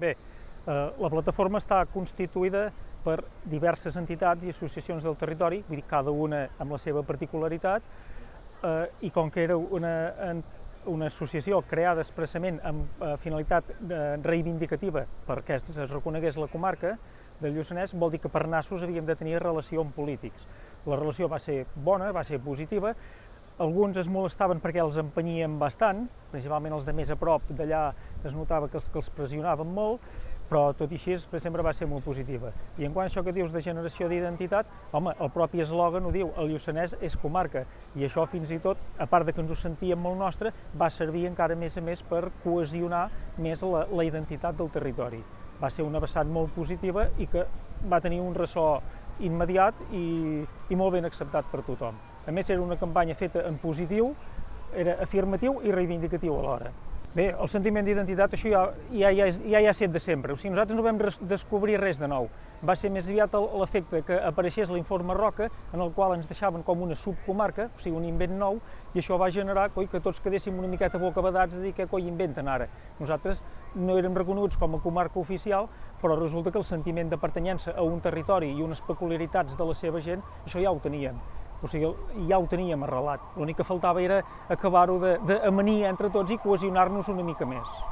Bé, eh, la plataforma està constituïda per diverses entitats i associacions del territori, vull dir, cada una amb la seva particularitat, eh, i com que era una, una associació creada expressament amb eh, finalitat eh, reivindicativa perquè es, es reconegués la comarca del Lluçanès, vol dir que per nassos havíem de tenir relació amb polítics. La relació va ser bona, va ser positiva, alguns es molestaven perquè els empenyien bastant, principalment els de més a prop d'allà es notava que els, que els pressionaven molt, però tot i així sempre va ser molt positiva. I en quant a això que dius de generació d'identitat, home, el propi eslògan ho diu, el Lluçanès és comarca, i això fins i tot, a part de que ens ho sentíem molt nostre, va servir encara més a més per cohesionar més la, la identitat del territori. Va ser una vessant molt positiva i que va tenir un ressò immediat i, i molt ben acceptat per tothom. A més, era una campanya feta en positiu, era afirmatiu i reivindicatiu alhora. Bé, el sentiment d'identitat, això ja, ja, ja, ja, ja ha set de sempre. O sigui, nosaltres no vam descobrir res de nou. Va ser més aviat l'efecte que apareixés l'informe Roca, en el qual ens deixaven com una subcomarca, o sigui, un invent nou, i això va generar coi, que tots quedéssim una miqueta bocabadats de dir què coi inventen ara. Nosaltres no érem reconeguts com a comarca oficial, però resulta que el sentiment de pertanyença a un territori i unes peculiaritats de la seva gent, això ja ho teníem. O sigui, ja ho teníem arrelat. L'únic que faltava era acabar-ho d'amanir entre tots i cohesionar-nos una mica més.